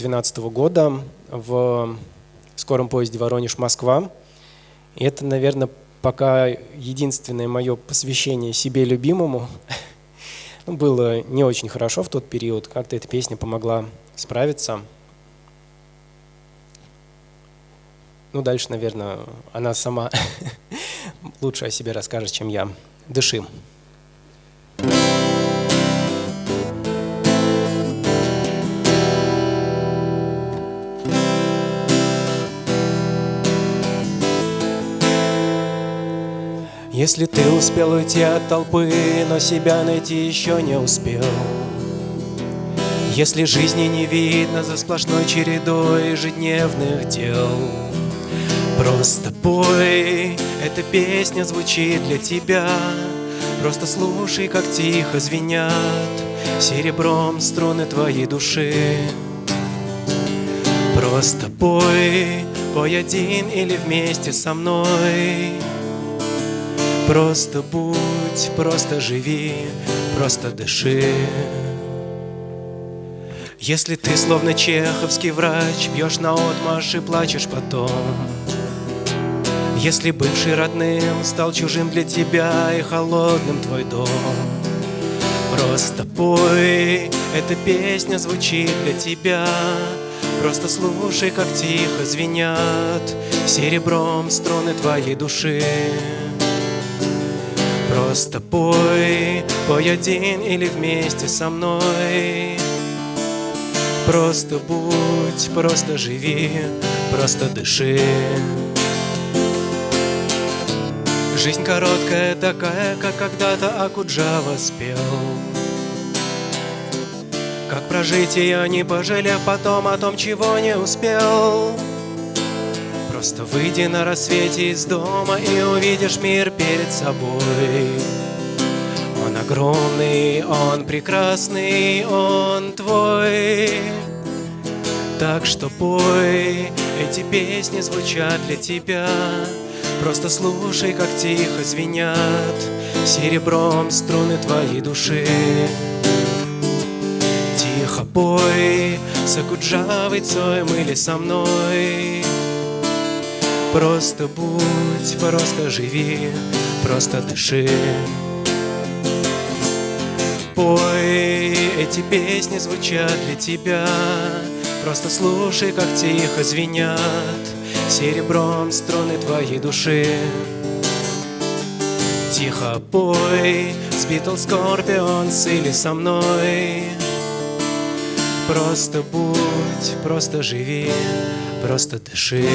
2012 года в скором поезде Воронеж-Москва. И это, наверное, пока единственное мое посвящение себе любимому. ну, было не очень хорошо в тот период. Как-то эта песня помогла справиться. Ну, дальше, наверное, она сама лучше о себе расскажет, чем я. Дыши. Если ты успел уйти от толпы, но себя найти еще не успел. Если жизни не видно за сплошной чередой ежедневных дел. Просто пой, эта песня звучит для тебя. Просто слушай, как тихо звенят Серебром струны твоей души. Просто пой, пой один или вместе со мной Просто будь, просто живи, просто дыши. Если ты словно чеховский врач Бьешь на отмашь и плачешь потом. Если бывший родным стал чужим для тебя И холодным твой дом. Просто пой, эта песня звучит для тебя. Просто слушай, как тихо звенят Серебром струны твоей души Просто пой, пой один или вместе со мной. Просто будь, просто живи, просто дыши. Жизнь короткая такая, как когда-то Акуджава спел. Как прожить ее, не пожалев потом о том, чего не успел Просто выйди на рассвете из дома и увидишь мир перед собой. Он огромный, он прекрасный, он твой. Так что пой, эти песни звучат для тебя. Просто слушай, как тихо звенят серебром струны твоей души. Тихо пой, с Акуджавой Цоем или со мной. Просто будь, просто живи, просто дыши. Пой, эти песни звучат для тебя. Просто слушай, как тихо звенят Серебром струны твоей души. Тихо пой, с Битлз Скорпионс или со мной. Просто будь, просто живи, просто дыши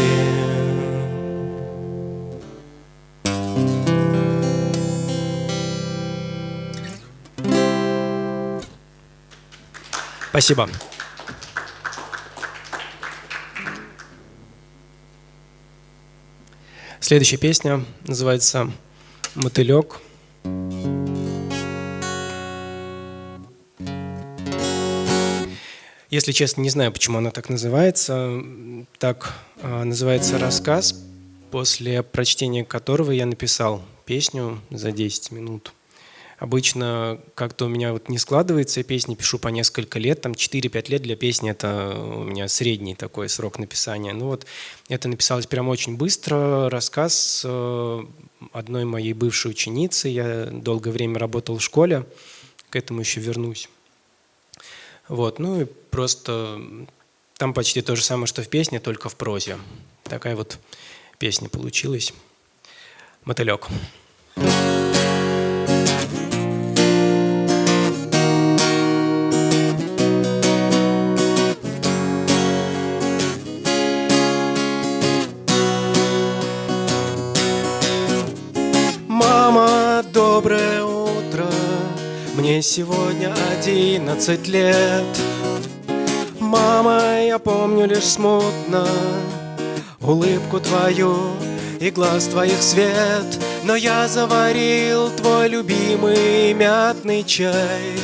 Спасибо. Следующая песня называется «Мотылек». Если честно, не знаю, почему она так называется. Так а, называется рассказ, после прочтения которого я написал песню за 10 минут. Обычно как-то у меня вот не складывается, я песни пишу по несколько лет, там 4-5 лет для песни это у меня средний такой срок написания. Ну вот это написалось прям очень быстро, рассказ э, одной моей бывшей ученицы, я долгое время работал в школе, к этому еще вернусь. Вот, ну и просто там почти то же самое, что в песне, только в прозе. Такая вот песня получилась. Мотылек. Мотылек. Мне сегодня одиннадцать лет. Мама, я помню лишь смутно Улыбку твою и глаз твоих свет. Но я заварил твой любимый мятный чай.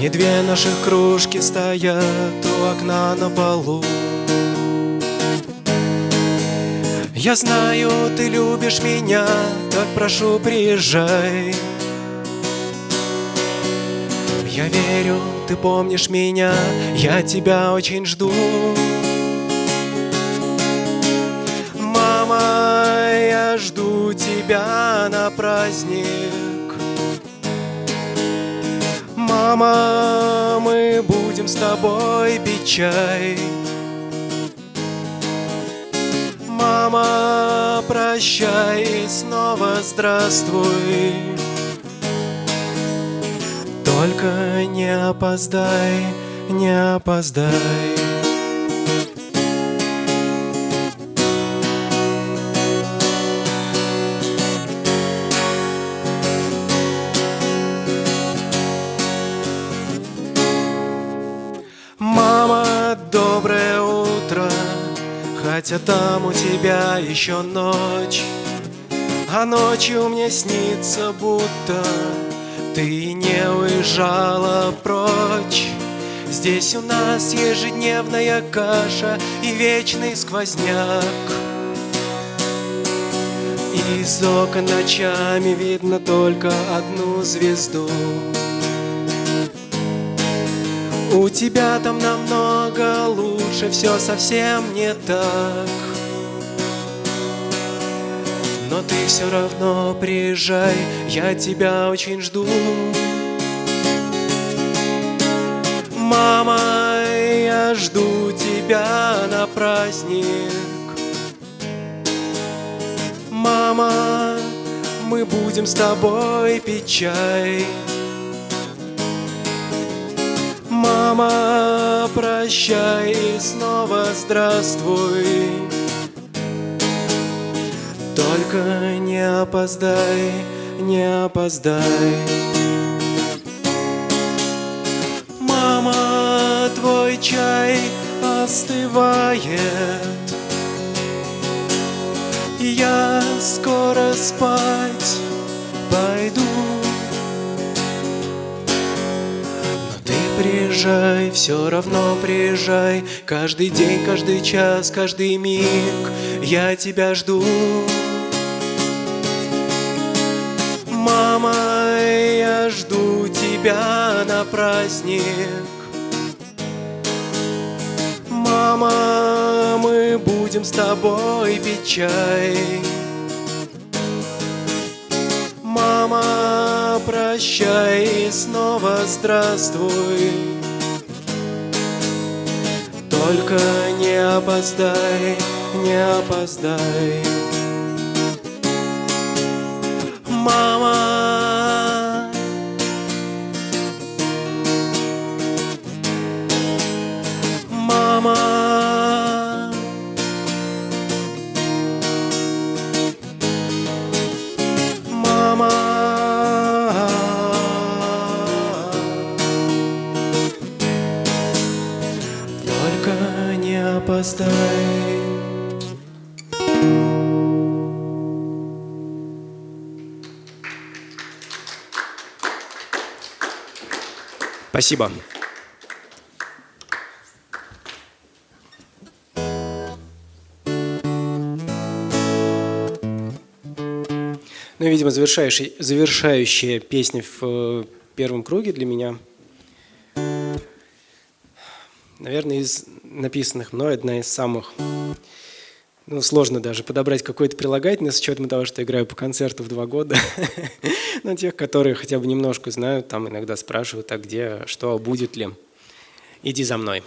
И две наших кружки стоят у окна на полу Я знаю, ты любишь меня, так прошу, приезжай. Я верю, ты помнишь меня, я тебя очень жду. Мама, я жду тебя на праздник. Мама, мы будем с тобой пить чай. Мама, прощай и снова здравствуй. Только не опоздай, не опоздай. Хотя там у тебя еще ночь, а ночью мне снится, будто ты не уезжала прочь. Здесь у нас ежедневная каша и вечный сквозняк. Из окон ночами видно только одну звезду У тебя там намного лучше, все совсем не так но ты все равно приезжай, я тебя очень жду. Мама, я жду тебя на праздник. Мама, мы будем с тобой пить чай. Мама, прощай и снова здравствуй. Только не опоздай, не опоздай. Мама, твой чай остывает. Я скоро спать приезжай, все равно приезжай. Каждый день, каждый час, каждый миг я тебя жду. Мама, я жду тебя на праздник. Мама, мы будем с тобой пить чай. Мама, прощай и снова здравствуй. Только не опоздай, не опоздай. Мама, опоздай. Спасибо. Ну и, видимо, завершающая, завершающая песня в э, первом круге для меня. Наверное, из написанных мной одна из самых ну, сложно даже подобрать какой-то прилагательный, с учетом того, что играю по концерту в два года. Но тех, которые хотя бы немножко знают, там иногда спрашивают, а где, что, будет ли. Иди за мной.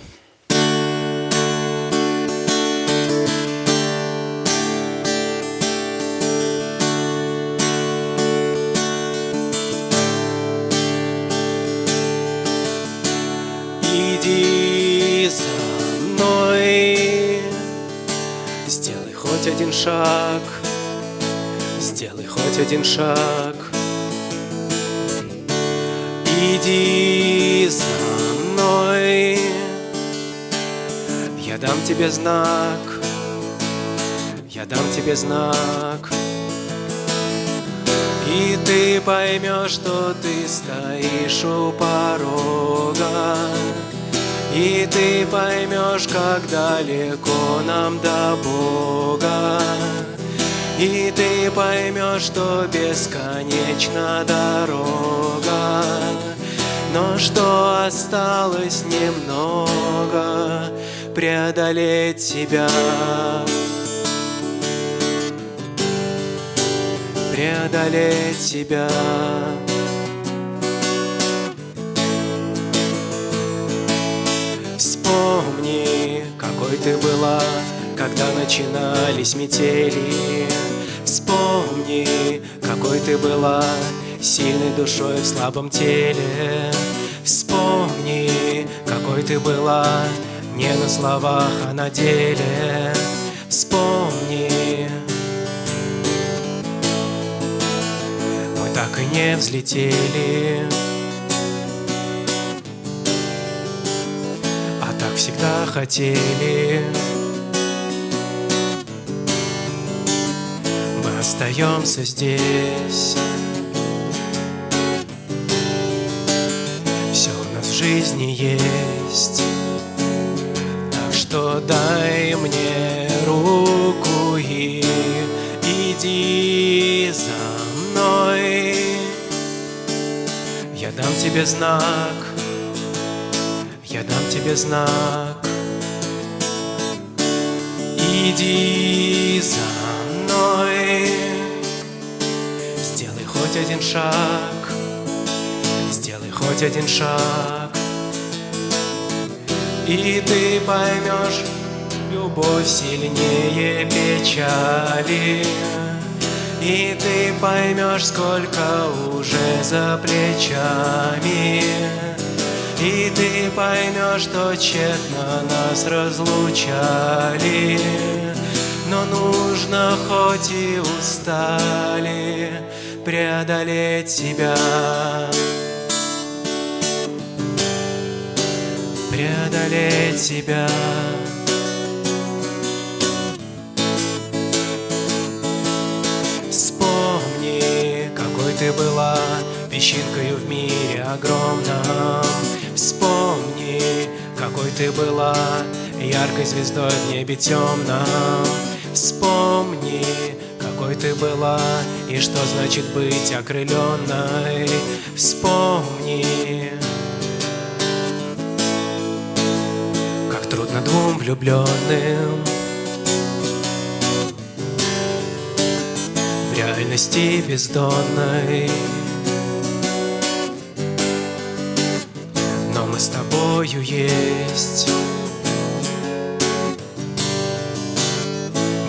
Шаг, сделай хоть один шаг. Иди за мной, я дам тебе знак, я дам тебе знак. И ты поймешь, что ты стоишь у порога И ты поймешь, как далеко нам до Бога. И ты поймешь, что бесконечна дорога. Но что осталось немного преодолеть себя. Преодолеть себя Вспомни, какой ты была, когда начинались метели. Вспомни, какой ты была, сильной душой в слабом теле. Вспомни, какой ты была, не на словах, а на деле. Вспомни. Мы так и не взлетели так всегда хотели. Мы остаемся здесь. Все у нас в жизни есть. Что дай мне руку и иди за мной. Я дам тебе знак, тебе знак. Иди за мной, сделай хоть один шаг, сделай хоть один шаг. И ты поймешь, любовь сильнее печали И ты поймешь, сколько уже за плечами И ты поймешь, что тщетно нас разлучали Но нужно, хоть и устали, преодолеть себя преодолеть себя. Вспомни, какой ты была песчинкою в мире огромном. Какой ты была яркой звездой в небе темном. Вспомни, какой ты была и что значит быть окрыленной. Вспомни, трудно двум влюбленным В реальности бездонной тобою есть.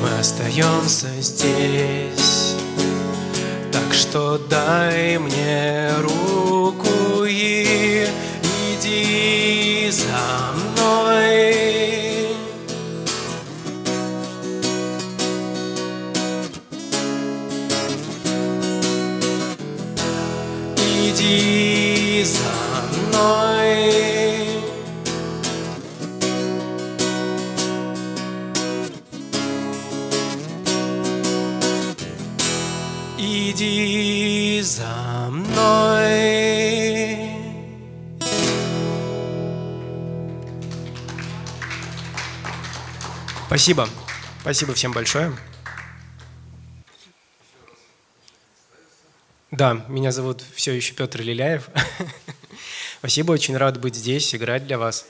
Мы остаемся здесь. Так что дай мне Иди за мной Спасибо. Спасибо всем большое. Да, меня зовут все еще Петр Лиляев. Спасибо, очень рад быть здесь, играть для вас.